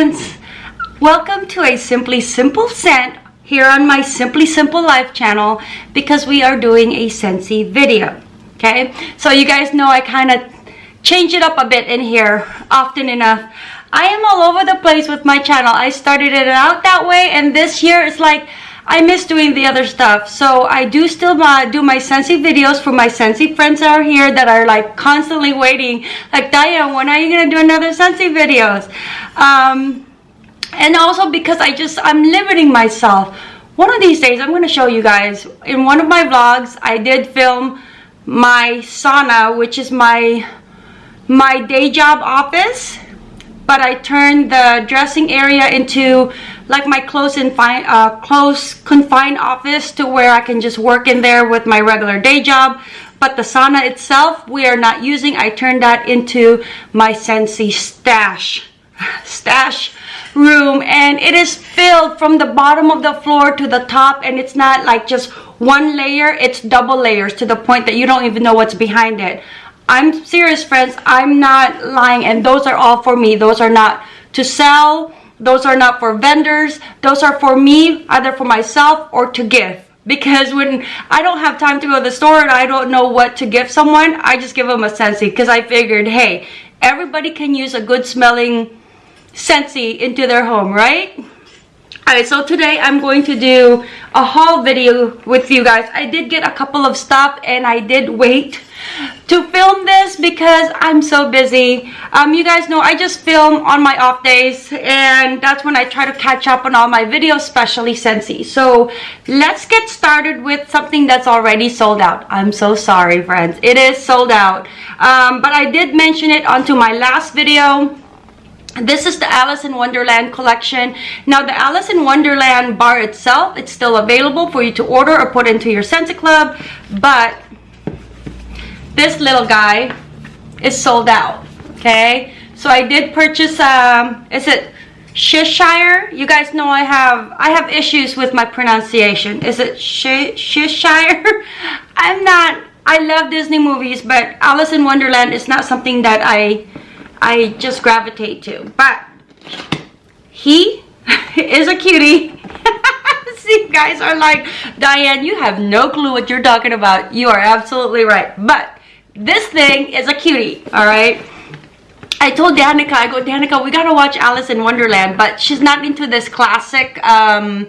friends! Welcome to a Simply Simple scent here on my Simply Simple Life channel because we are doing a Scentsy video. Okay, so you guys know I kind of change it up a bit in here often enough. I am all over the place with my channel. I started it out that way and this year it's like I miss doing the other stuff. So I do still do my Scentsy videos for my Scentsy friends out here that are like constantly waiting. Like, Diane, when are you going to do another Scentsy videos? Um, and also because I just, I'm limiting myself. One of these days, I'm going to show you guys. In one of my vlogs, I did film my sauna, which is my, my day job office. But I turned the dressing area into like my close and fine, uh, close confined office to where I can just work in there with my regular day job. But the sauna itself, we are not using. I turned that into my Scentsy stash. Stash room and it is filled from the bottom of the floor to the top and it's not like just one layer it's double layers to the point that you don't even know what's behind it i'm serious friends. I'm not lying and those are all for me. Those are not to sell. Those are not for vendors. Those are for me either for myself or to give. Because when I don't have time to go to the store and I don't know what to give someone, I just give them a Scentsy because I figured, hey, everybody can use a good smelling Scentsy into their home, right? Alright, so today I'm going to do a haul video with you guys. I did get a couple of stuff and I did wait to film this because I'm so busy. Um, you guys know I just film on my off days and that's when I try to catch up on all my videos, especially Scentsy. So let's get started with something that's already sold out. I'm so sorry, friends. It is sold out. Um, but I did mention it onto my last video this is the Alice in Wonderland collection. Now the Alice in Wonderland bar itself, it's still available for you to order or put into your Scentsy Club. But this little guy is sold out. Okay. So I did purchase, um, is it Cheshire? You guys know I have, I have issues with my pronunciation. Is it Cheshire? I'm not, I love Disney movies, but Alice in Wonderland is not something that I I just gravitate to. But he is a cutie. See, guys are like, Diane, you have no clue what you're talking about. You are absolutely right. But this thing is a cutie, all right? I told Danica, I go, Danica, we gotta watch Alice in Wonderland, but she's not into this classic, um,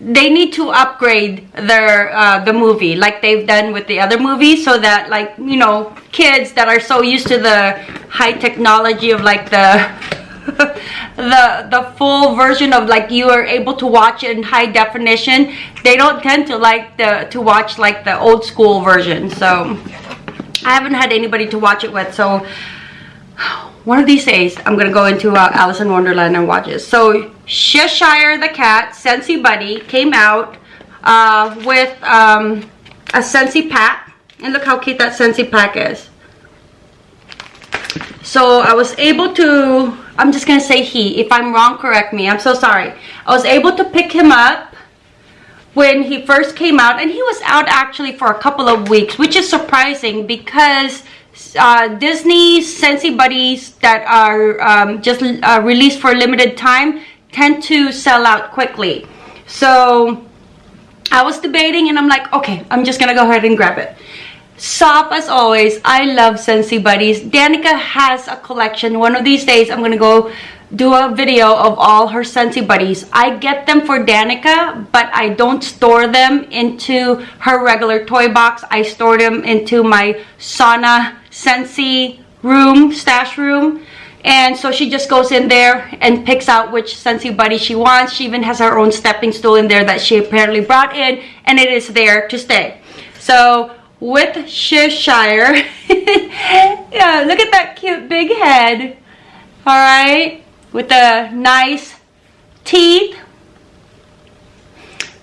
they need to upgrade their uh, the movie like they've done with the other movies so that like you know kids that are so used to the high technology of like the the the full version of like you are able to watch in high definition. They don't tend to like the to watch like the old school version. So I haven't had anybody to watch it with. So one of these days I'm gonna go into uh, Alice in Wonderland and watch it. So Cheshire the cat Scentsy Buddy came out uh, with um, a Scentsy pack. And look how cute that Scentsy pack is so I was able to I'm just gonna say he if I'm wrong correct me I'm so sorry I was able to pick him up when he first came out and he was out actually for a couple of weeks which is surprising because uh, Disney Scentsy Buddies that are um, just uh, released for a limited time tend to sell out quickly. So I was debating and I'm like, okay, I'm just gonna go ahead and grab it. Soft as always. I love Scentsy Buddies. Danica has a collection. One of these days, I'm gonna go do a video of all her Scentsy Buddies. I get them for Danica, but I don't store them into her regular toy box. I store them into my sauna Scentsy room, stash room. And so she just goes in there and picks out which Scentsy buddy she wants. She even has her own stepping stool in there that she apparently brought in and it is there to stay. So with Cheshire, yeah, look at that cute big head. All right, with the nice teeth.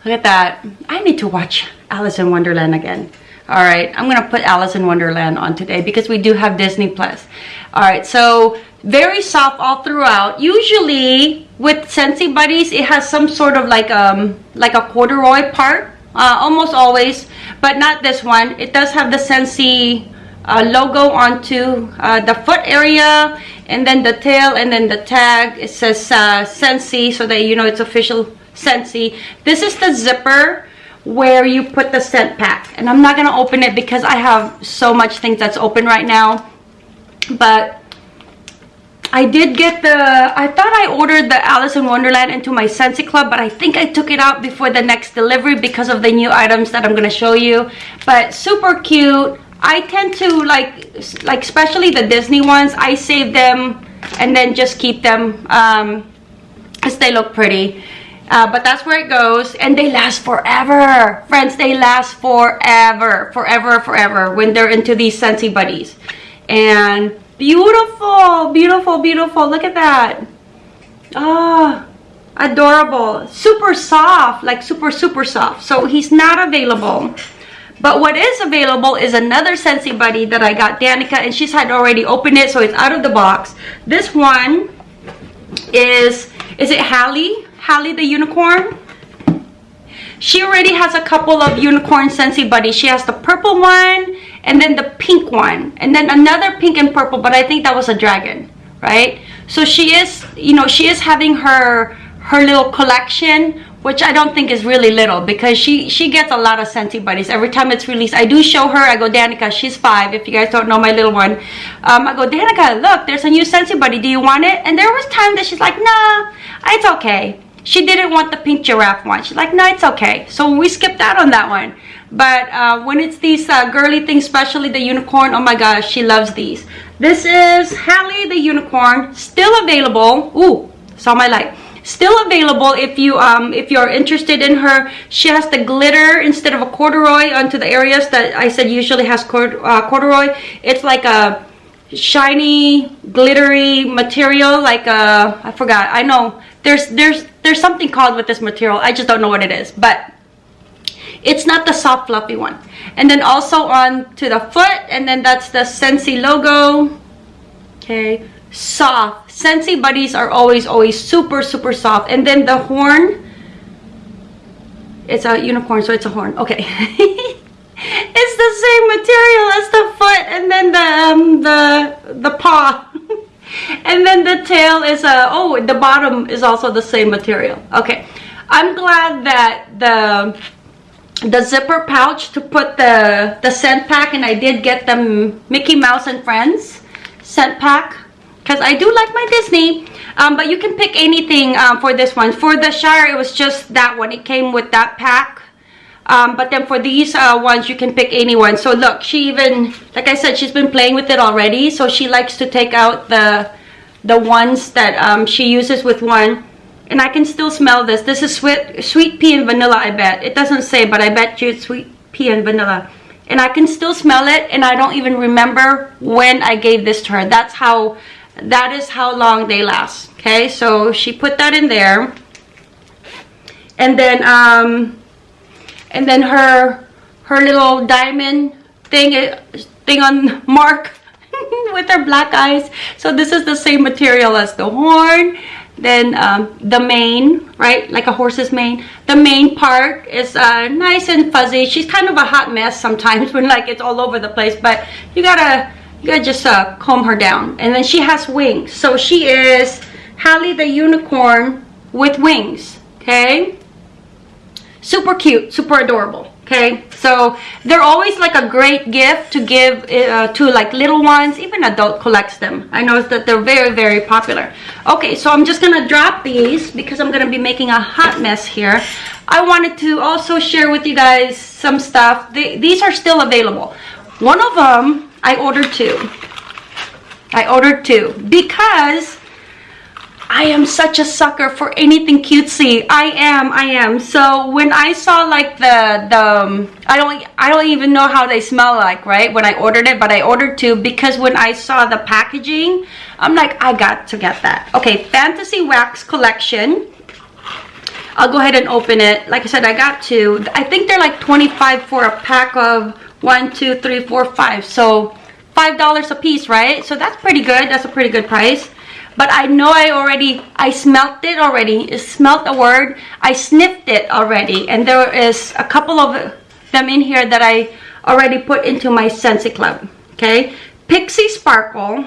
Look at that. I need to watch Alice in Wonderland again all right i'm gonna put alice in wonderland on today because we do have disney plus all right so very soft all throughout usually with Scentsy buddies it has some sort of like um like a corduroy part uh, almost always but not this one. It does have the Scentsy uh, logo onto uh, the foot area and then the tail and then the tag. It says uh, Scentsy so that you know it's official Scentsy. this is the zipper where you put the scent pack. And I'm not gonna open it because I have so much things that's open right now. But I did get the I thought I ordered the Alice in Wonderland into my Scentsy Club but I think I took it out before the next delivery because of the new items that I'm gonna show you. But super cute. I tend to like like especially the Disney ones I save them and then just keep them um they look pretty. Uh, but that's where it goes and they last forever. Friends they last forever forever forever when they're into these Scentsy buddies. And beautiful beautiful beautiful look at that ah oh, adorable super soft like super super soft so he's not available but what is available is another Scentsy Buddy that I got Danica and she's had already opened it so it's out of the box. This one is, is it Hallie? Hallie the unicorn? She already has a couple of unicorn Scentsy Buddies. She has the purple one and then the pink one and then another pink and purple but I think that was a dragon, right? So she is, you know, she is having her her little collection which I don't think is really little because she she gets a lot of Scentsy buddies every time it's released. I do show her. I go, Danica, she's five. If you guys don't know my little one, um, I go, Danica, look, there's a new Scentsy buddy. Do you want it? And there was time that she's like, Nah, it's okay. She didn't want the pink giraffe one. She's like, No, it's okay. So we skipped out on that one. But uh, when it's these uh, girly things, especially the unicorn, oh my gosh, she loves these. This is Hallie the unicorn, still available. Ooh, saw my light. Still available if you um if you're interested in her. She has the glitter instead of a corduroy onto the areas that i said usually has cord, uh, corduroy. It's like a shiny glittery material like a i forgot. I know. There's there's there's something called with this material. I just don't know what it is. But it's not the soft fluffy one and then also on to the foot and then that's the Scentsy logo okay soft. Scentsy buddies are always, always super, super soft. And then the horn, it's a unicorn, so it's a horn. Okay. it's the same material as the foot and then the, um, the, the paw. and then the tail is a, oh, the bottom is also the same material. Okay. I'm glad that the the zipper pouch to put the the scent pack and I did get the Mickey Mouse and Friends scent pack because I do like my Disney. Um, but you can pick anything um, for this one. For the Shire, it was just that one. It came with that pack. Um, but then for these uh, ones, you can pick any one. So look, she even, like I said, she's been playing with it already. So she likes to take out the the ones that um, she uses with one. And I can still smell this. This is sweet, sweet pea and vanilla, I bet. It doesn't say, but I bet you it's sweet pea and vanilla. And I can still smell it, and I don't even remember when I gave this to her. That's how that is how long they last okay so she put that in there and then um and then her her little diamond thing eh, thing on mark with her black eyes so this is the same material as the horn then um, the mane right like a horse's mane the main part is uh, nice and fuzzy she's kind of a hot mess sometimes when like it's all over the place but you gotta you gotta just uh, comb her down. And then she has wings. So she is Hallie the unicorn with wings. Okay? Super cute, super adorable. Okay, so they're always like a great gift to give uh, to like little ones. Even adult collects them. I know that they're very, very popular. Okay, so I'm just gonna drop these because I'm gonna be making a hot mess here. I wanted to also share with you guys some stuff. They, these are still available. One of them I ordered two. I ordered two because I am such a sucker for anything cutesy. I am, I am. So when I saw like the the um, I don't I don't even know how they smell like, right? When I ordered it, but I ordered two because when I saw the packaging, I'm like I got to get that. Okay, Fantasy Wax collection. I'll go ahead and open it. Like I said, I got two. I think they're like 25 for a pack of one two three four five so five dollars a piece right so that's pretty good that's a pretty good price but I know I already I smelt it already it smelt a word I sniffed it already and there is a couple of them in here that I already put into my Scentsy Club Okay, Pixie Sparkle.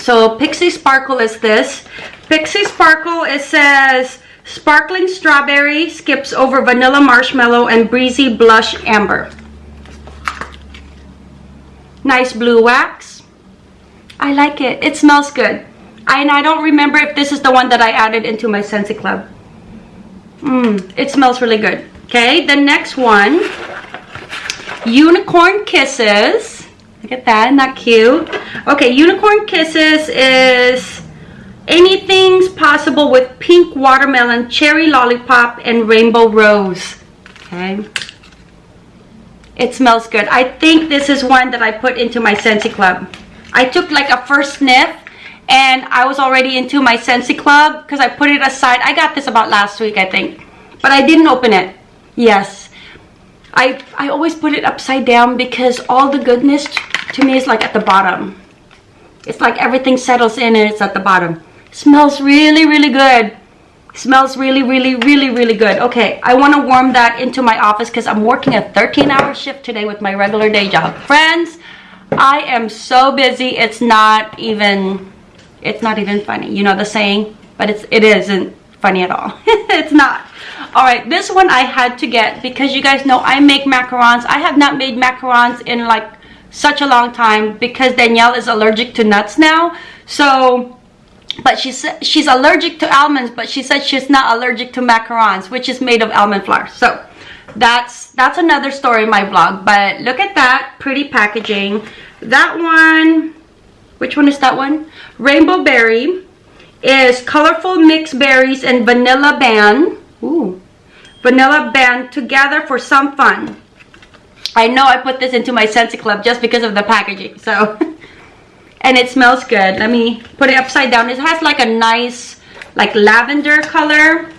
So Pixie Sparkle is this. Pixie Sparkle, it says sparkling strawberry, skips over vanilla marshmallow, and breezy blush amber. Nice blue wax. I like it. It smells good. And I don't remember if this is the one that I added into my Scentsy Club. Mmm, it smells really good. Okay, the next one, Unicorn Kisses. Look at that, not that cute? Okay, Unicorn Kisses is anything's possible with pink watermelon, cherry lollipop, and rainbow rose. Okay. It smells good. I think this is one that I put into my Scentsy Club. I took like a first sniff and I was already into my Scentsy Club because I put it aside. I got this about last week, I think. But I didn't open it. Yes. I, I always put it upside down because all the goodness to me is like at the bottom. It's like everything settles in and it's at the bottom. Smells really, really good. Smells really, really, really, really good. Okay, I want to warm that into my office because I'm working a 13-hour shift today with my regular day job. Friends, I am so busy. It's not even, it's not even funny. You know the saying? But it's, it isn't funny at all. it's not all right this one i had to get because you guys know i make macarons i have not made macarons in like such a long time because danielle is allergic to nuts now so but she said she's allergic to almonds but she said she's not allergic to macarons which is made of almond flour so that's that's another story in my vlog but look at that pretty packaging that one which one is that one rainbow berry is colorful mixed berries and vanilla ban Ooh. Vanilla band together for some fun. I know I put this into my Scentsy Club just because of the packaging. So, and it smells good. Let me put it upside down. It has like a nice, like lavender color.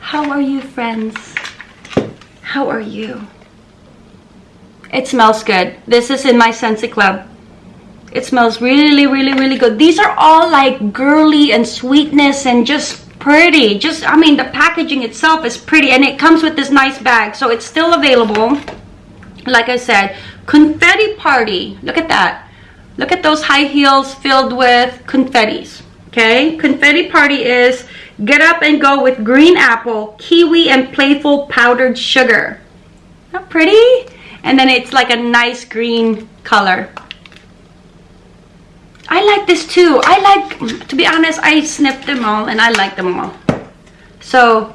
How are you, friends? How are you? It smells good. This is in my Scentsy Club. It smells really, really, really good. These are all like girly and sweetness and just pretty. Just i mean the packaging itself is pretty and it comes with this nice bag so it's still available. Like i said confetti party. Look at that. Look at those high heels filled with confettis okay? Confetti party is get up and go with green apple kiwi and playful powdered sugar. Not pretty? And then it's like a nice green color I like this too. I like, to be honest, I sniffed them all and I like them all. So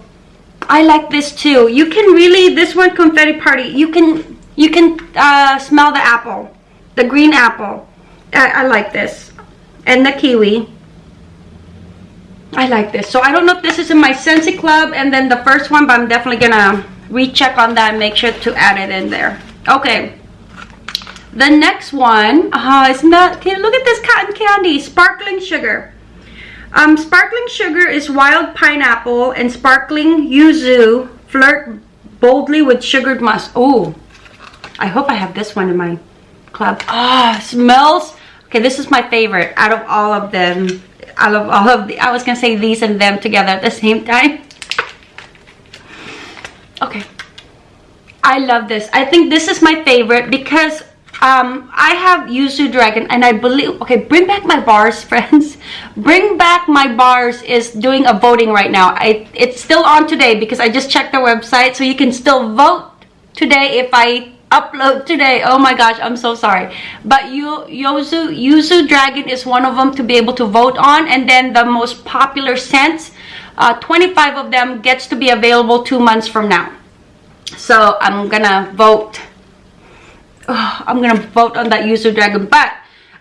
I like this too. You can really, this one confetti party, you can, you can uh, smell the apple, the green apple. I, I like this. And the kiwi. I like this. So I don't know if this is in my Scentsy Club and then the first one, but I'm definitely gonna recheck on that and make sure to add it in there. Okay. The next one, isn't that, okay, look at this cotton candy, sparkling sugar. Um, sparkling sugar is wild pineapple and sparkling yuzu flirt boldly with sugared musk. Oh, I hope I have this one in my club. Ah, smells. Okay, this is my favorite out of all of them. Out of all of the, I was gonna say these and them together at the same time. Okay. I love this. I think this is my favorite because um, I have Yuzu Dragon and I believe, okay, Bring Back My Bars, friends. Bring Back My Bars is doing a voting right now. I, it's still on today because I just checked their website so you can still vote today if I upload today. Oh my gosh, I'm so sorry. But you, Yuzu, Yuzu Dragon is one of them to be able to vote on and then the most popular scents, uh, 25 of them gets to be available two months from now. So I'm gonna vote oh, I'm gonna vote on that Yuzu Dragon but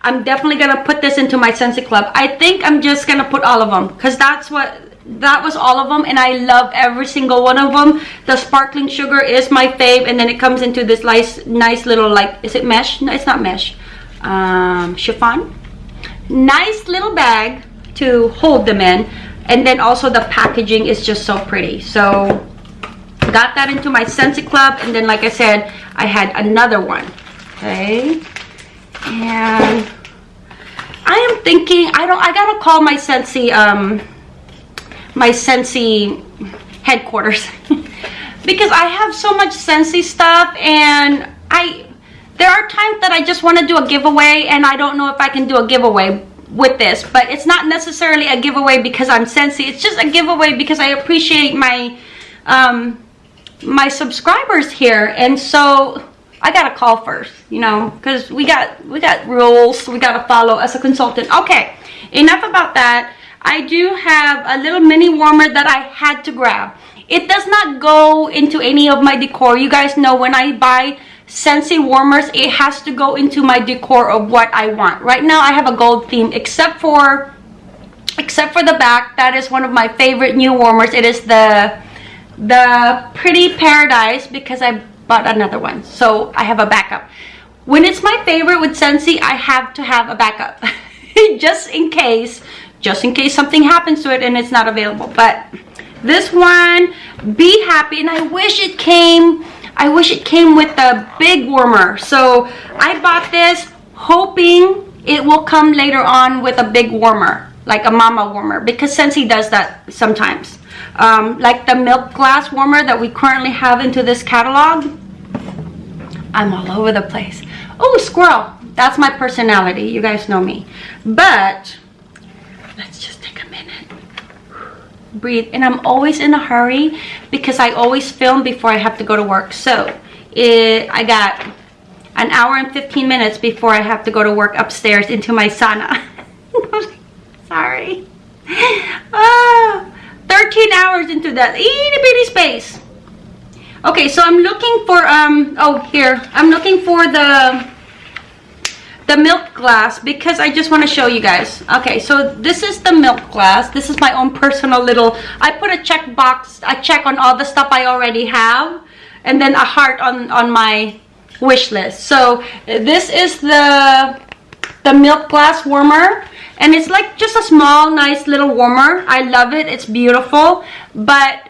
I'm definitely gonna put this into my Scentsy Club. I think I'm just gonna put all of them because that's what that was all of them and I love every single one of them the sparkling sugar is my fave and then it comes into this nice nice little like is it mesh? No it's not mesh. Um, chiffon. Nice little bag to hold them in and then also the packaging is just so pretty. So got that into my Scentsy Club and then like I said I had another one okay? And I am thinking I don't I gotta call my Scentsy um my Scentsy headquarters. Because I have so much Scentsy stuff and I there are times that I just want to do a giveaway and I don't know if I can do a giveaway with this but it's not necessarily a giveaway because I'm Scentsy. It's just a giveaway because I appreciate my um, my subscribers here and so I gotta call first you know because we got we got rules we gotta follow as a consultant okay enough about that I do have a little mini warmer that I had to grab it does not go into any of my decor you guys know when I buy Scentsy warmers, it has to go into my decor of what I want. Right now, I have a gold theme, except for except for the back. That is one of my favorite new warmers. It is the the Pretty Paradise because I bought another one. So I have a backup. When it's my favorite with Scentsy, I have to have a backup. just in case, just in case something happens to it and it's not available. But this one, Be Happy, and I wish it came I wish it came with a big warmer. So I bought this hoping it will come later on with a big warmer, like a mama warmer, because Scentsy does that sometimes. Um, like the milk glass warmer that we currently have into this catalog. I'm all over the place. Oh, squirrel. That's my personality. You guys know me. But let's just take a minute. breathe and i'm always in a hurry because i always film before i have to go to work so it, i got an hour and 15 minutes before i have to go to work upstairs into my sauna sorry ah, 13 hours into that itty bitty space okay so i'm looking for um oh here i'm looking for the the milk glass because I just want to show you guys. Okay, so this is the milk glass. This is my own personal little, I put a check box, a check on all the stuff I already have and then a heart on, on my wish list. So this is the, the milk glass warmer and it's like just a small nice little warmer. I love it. It's beautiful. But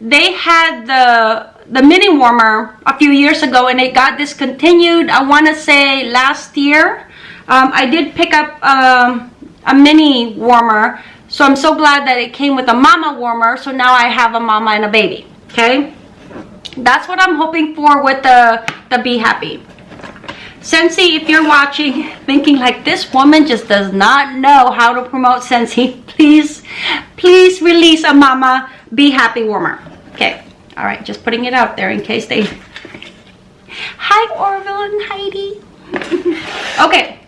they had the the mini warmer a few years ago and it got discontinued i want to say last year um, i did pick up um, a mini warmer so i'm so glad that it came with a mama warmer so now i have a mama and a baby okay that's what i'm hoping for with the the be happy Scentsy, if you're watching, thinking like this woman just does not know how to promote Scentsy, please, please release a Mama Be Happy Warmer. Okay, all right, just putting it out there in case they... Hi, Orville and Heidi. okay.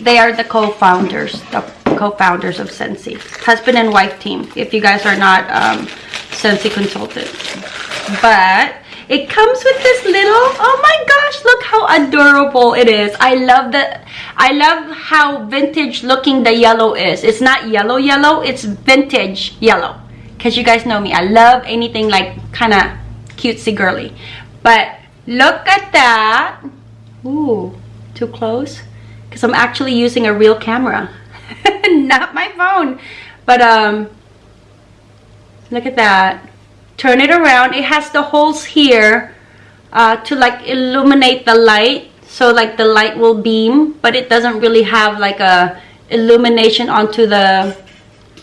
They are the co-founders, the co-founders of Scentsy. Husband and wife team, if you guys are not um, Scentsy consultants. But it comes with this little, oh my gosh, look how adorable it is. I love that. I love how vintage looking the yellow is. It's not yellow yellow, it's vintage yellow because you guys know me i love anything like kind of cutesy girly but look at that Ooh, too close because i'm actually using a real camera not my phone but um look at that turn it around it has the holes here uh, to like illuminate the light so like the light will beam but it doesn't really have like a illumination onto the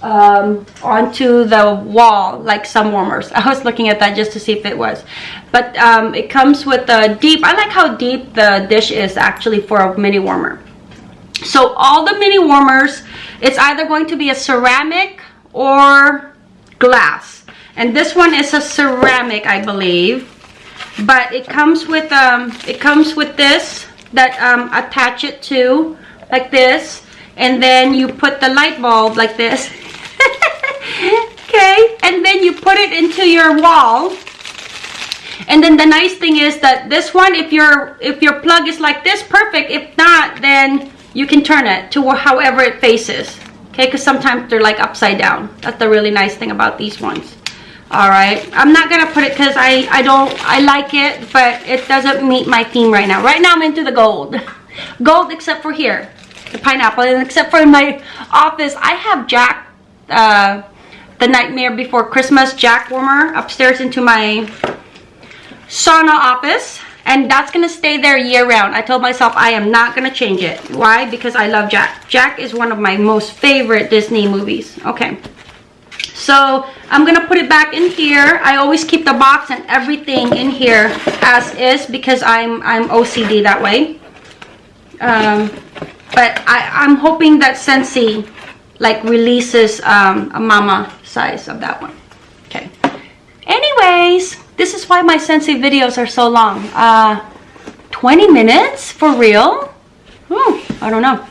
um, onto the wall like some warmers. I was looking at that just to see if it was. But um, it comes with a deep, I like how deep the dish is actually for a mini warmer. So all the mini warmers, it's either going to be a ceramic or glass. And this one is a ceramic, I believe. But it comes with um, it comes with this that um, attach it to like this. And then you put the light bulb like this. Okay? And then you put it into your wall. And then the nice thing is that this one if your if your plug is like this perfect. If not then you can turn it to however it faces. Okay? Because sometimes they're like upside down. That's the really nice thing about these ones all right i'm not gonna put it because i i don't i like it but it doesn't meet my theme right now right now i'm into the gold gold except for here the pineapple and except for in my office i have jack uh the Nightmare Before Christmas Jack Warmer upstairs into my sauna office. And that's to stay there year round. I told myself I am not to change it. Why? Because I love Jack. Jack is one of my most favorite Disney movies. Okay. So I'm gonna put it back in here. I always keep the box and everything in here as is because I'm I'm OCD that way. Um, but I, I'm hoping that Scentsy like releases um, a mama size of that one. Okay. Anyways, this is why my Scentsy videos are so long. Uh, 20 minutes for real? Oh, I don't know.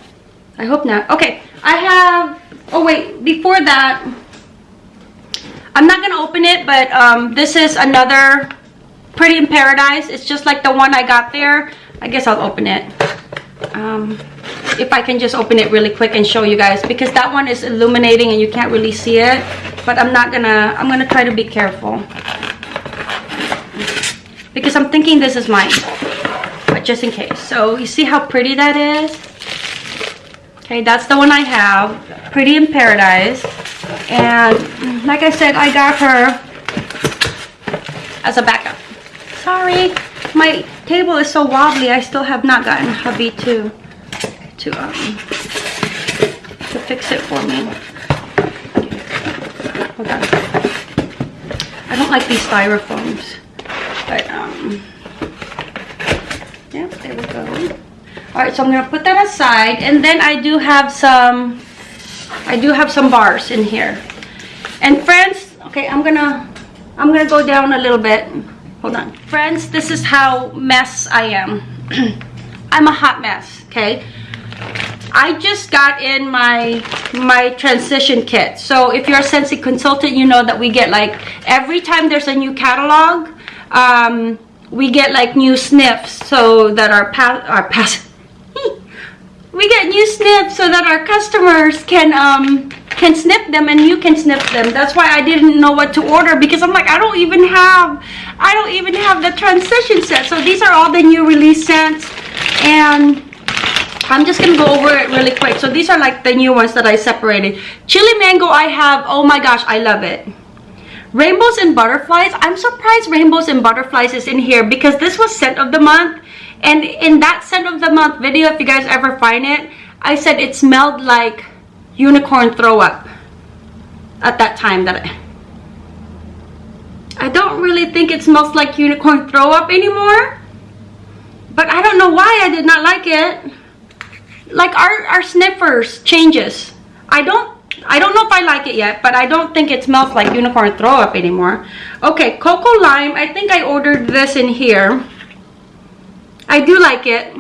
I hope not. Okay, I have, oh wait, before that, I'm not gonna open it, but um, this is another Pretty in Paradise. It's just like the one I got there. I guess I'll open it. Um, if I can just open it really quick and show you guys because that one is illuminating and you can't really see it but I'm not gonna I'm gonna try to be careful because I'm thinking this is mine but just in case so you see how pretty that is okay that's the one I have pretty in paradise and like I said I got her as a backup sorry my table is so wobbly I still have not gotten hubby to to um to fix it for me. Hold on. I don't like these styrofoams. But um yeah, there we go. Alright, so I'm gonna put that aside and then I do have some I do have some bars in here. And friends, okay, I'm gonna I'm gonna go down a little bit. Hold on. Friends, this is how mess I am. I'm a hot mess, okay? I just got in my my transition kit. So if you're a Scentsy consultant, you know that we get like every time there's a new catalog, um, we get like new sniffs so that our pa our pass we get new snips so that our customers can um can snip them and you can snip them. That's why I didn't know what to order because I'm like I don't even have I don't even have the transition set. So these are all the new release scents and I'm just gonna go over it really quick. So these are like the new ones that I separated. Chili mango I have, oh my gosh, I love it. Rainbows and butterflies, I'm surprised rainbows and butterflies is in here because this was scent of the month. And in that scent of the month video, if you guys ever find it, I said it smelled like unicorn throw up at that time that I, I don't really think it smells like unicorn throw up anymore. But I don't know why I did not like it like our, our sniffers changes. I don't I don't know if I like it yet, but I don't think it smells like unicorn throw up anymore. Okay, Cocoa Lime. I think I ordered this in here. I do like it.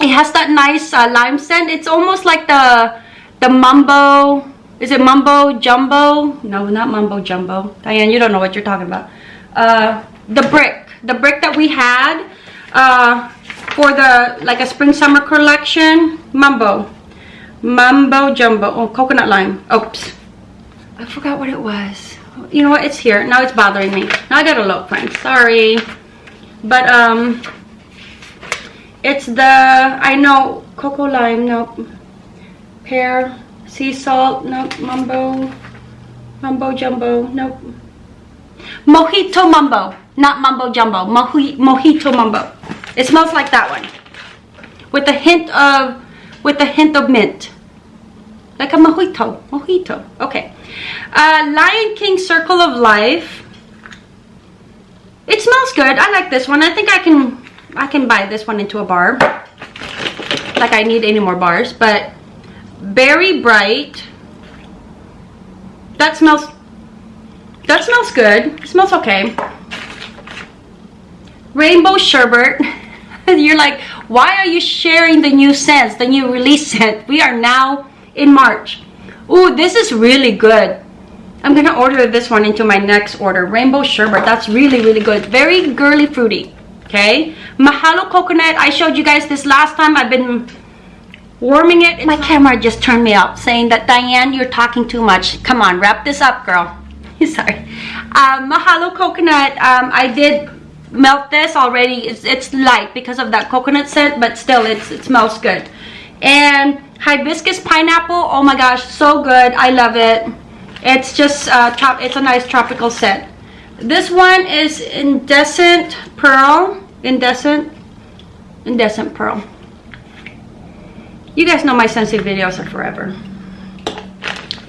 It has that nice uh, lime scent. It's almost like the the Mumbo. Is it Mumbo Jumbo? No, not Mumbo Jumbo. Diane, you don't know what you're talking about. Uh, the brick. The brick that we had. Uh, for the like a spring summer collection Mumbo, mumbo jumbo oh coconut lime oops i forgot what it was you know what it's here now it's bothering me now i gotta look friends sorry but um it's the i know cocoa lime nope pear sea salt nope mambo mambo jumbo nope mojito mambo not mambo jumbo mojito mambo it smells like that one. With a hint of, with a hint of mint. Like a mojito, mojito. Okay. Uh, Lion King Circle of Life. It smells good. I like this one. I think I can, I can buy this one into a bar. Like I need any more bars. But Berry Bright. That smells, that smells good. It smells okay. Rainbow Sherbet. You're like, why are you sharing the new scents, the new release scent? We are now in March. Ooh, this is really good. I'm gonna order this one into my next order. Rainbow Sherbet, that's really, really good. Very girly fruity, okay? Mahalo Coconut, I showed you guys this last time. I've been warming it. My camera just turned me up saying that, Diane, you're talking too much. Come on, wrap this up, girl. Sorry. Um, Mahalo Coconut, um, I did melt this already it's, it's light because of that coconut scent but still it's it smells good and hibiscus pineapple oh my gosh so good i love it it's just uh it's a nice tropical scent this one is indecent pearl indecent indecent pearl you guys know my sensitive videos are forever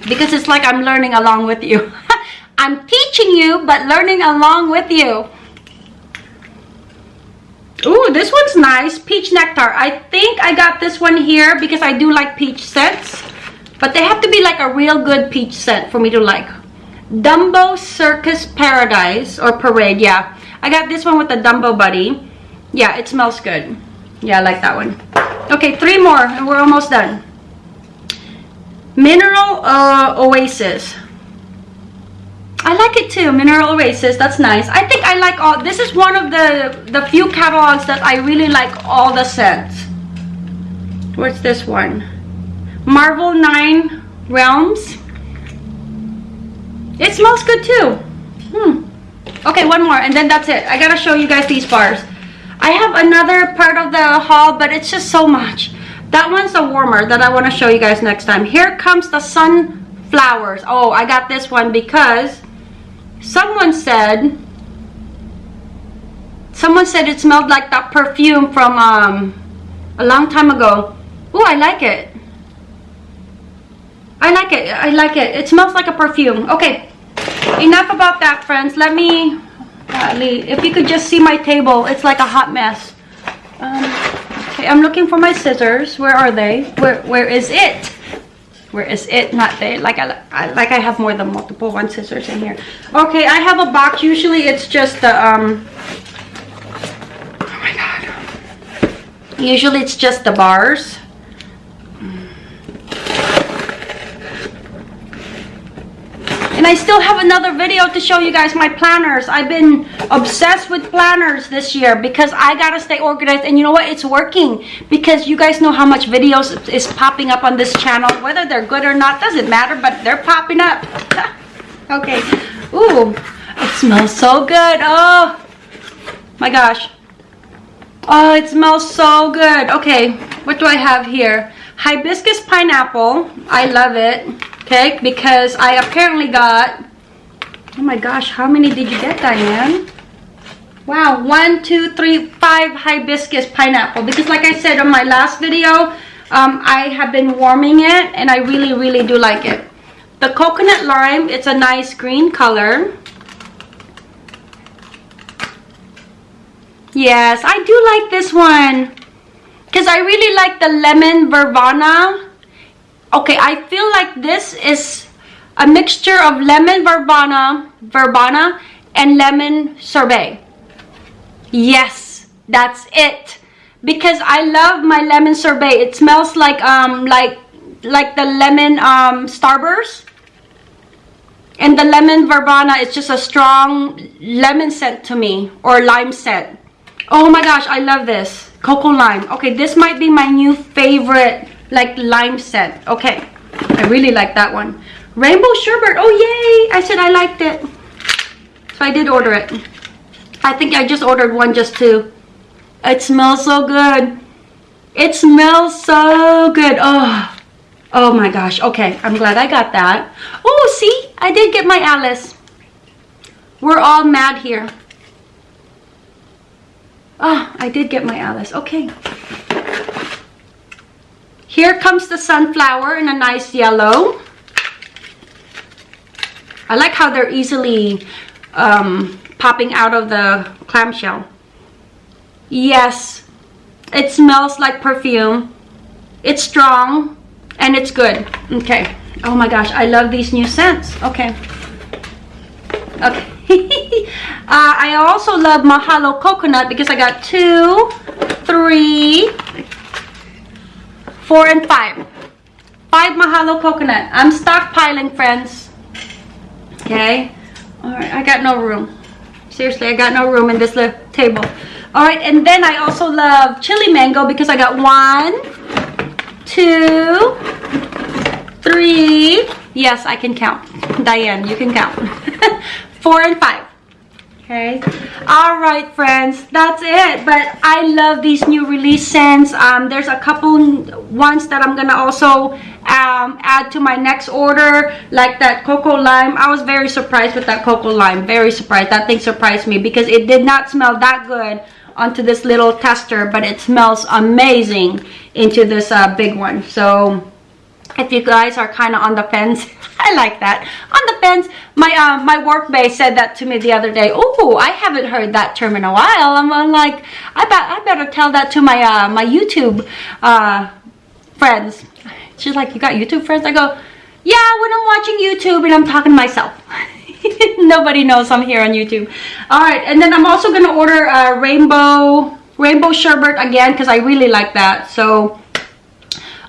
because it's like I'm learning along with you. I'm teaching you, but learning along with you. Ooh, this one's nice. Peach Nectar. I think I got this one here because I do like peach scents. But they have to be like a real good peach scent for me to like. Dumbo Circus Paradise or Parade, yeah. I got this one with the Dumbo Buddy. Yeah, it smells good. Yeah, I like that one. Okay, three more and we're almost done. Mineral uh, Oasis. I like it too, Mineral Oasis, that's nice. I think I like all, this is one of the, the few catalogs that I really like all the scents. What's this one? Marvel 9 Realms. It smells good too. Hmm. Okay, one more and then that's it. I gotta show you guys these bars. I have another part of the haul, but it's just so much. That one's a warmer that I want to show you guys next time. Here comes the sunflowers. Oh, I got this one because someone said someone said it smelled like that perfume from um, a long time ago. Oh, I like it. I like it. I like it. It smells like a perfume. Okay, enough about that, friends. Let me if you could just see my table, it's like a hot mess. Um, okay, I'm looking for my scissors. Where are they? Where Where is it? Where is it? Not there. Like I, I like I have more than multiple one scissors in here. Okay, I have a box. Usually it's just the um. Oh my god. Usually it's just the bars. And I still have another video to show you guys my planners. I've been obsessed with planners this year because I gotta stay organized. And you know what? It's working because you guys know how much videos is popping up on this channel. Whether they're good or not doesn't matter, but they're popping up. okay. Ooh, it smells so good. Oh, my gosh. Oh, it smells so good. Okay, what do I have here? Hibiscus pineapple. I love it okay because I apparently got oh my gosh how many did you get Diane? Wow one two three five hibiscus pineapple because like I said on my last video um, I have been warming it and I really really do like it. The coconut lime it's a nice green color. Yes I do like this one because I really like the lemon verbena Okay, I feel like this is a mixture of lemon verbena, verbena and lemon sorbet. Yes, that's it. Because I love my lemon sorbet. It smells like um like like the lemon um starburst. And the lemon verbena is just a strong lemon scent to me or lime scent. Oh my gosh, I love this. Cocoa lime. Okay, this might be my new favorite like lime scent. Okay, I really like that one. Rainbow sherbet. Oh, yay! I said I liked it. So I did order it. I think I just ordered one just to. It smells so good. It smells so good. Oh, oh my gosh. Okay, I'm glad I got that. Oh, see? I did get my Alice. We're all mad here. Oh, I did get my Alice. Okay. Here comes the sunflower in a nice yellow. I like how they're easily um, popping out of the clamshell. Yes, it smells like perfume. It's strong and it's good. Okay. Oh my gosh, I love these new scents. Okay. Okay. uh, I also love Mahalo Coconut because I got two, three, four and five. Five mahalo coconut. I'm stockpiling friends. Okay? All right i got no room. Seriously i got no room in this little table. All right and then i also love chili mango because i got one two three. Yes i can count. Diane you can count. Four and five okay? All right friends that's it. But i love these new release scents. Um there's a couple ones that i'm gonna also um add to my next order like that cocoa lime. I was very surprised with that cocoa lime. Very surprised. That thing surprised me because it did not smell that good onto this little tester but it smells amazing into this uh, big one. So if you guys are kind of on the fence I like that. On the fence, my uh, my work base said that to me the other day. Oh, I haven't heard that term in a while. I'm, I'm like, I I better tell that to my uh, my YouTube uh, friends. She's like, you got YouTube friends? I go, yeah, when I'm watching YouTube and I'm talking to myself. Nobody knows I'm here on YouTube. All right, and then I'm also gonna order a rainbow rainbow sherbet again because I really like that. So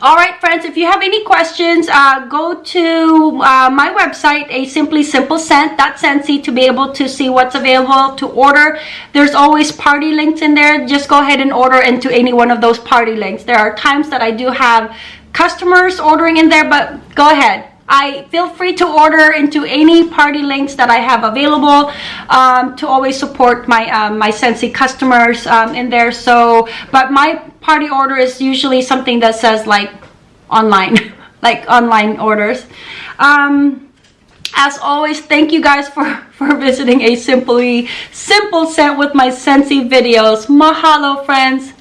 all right friends if you have any questions uh, go to uh, my website a simply simple scent. Scentsy to be able to see what's available to order. There's always party links in there. Just go ahead and order into any one of those party links. There are times that I do have customers ordering in there but go ahead I feel free to order into any party links that I have available um, to always support my um, my Scentsy customers um, in there. So, but my party order is usually something that says like online, like online orders. Um, as always, thank you guys for, for visiting a simply simple scent with my Scentsy videos. Mahalo, friends.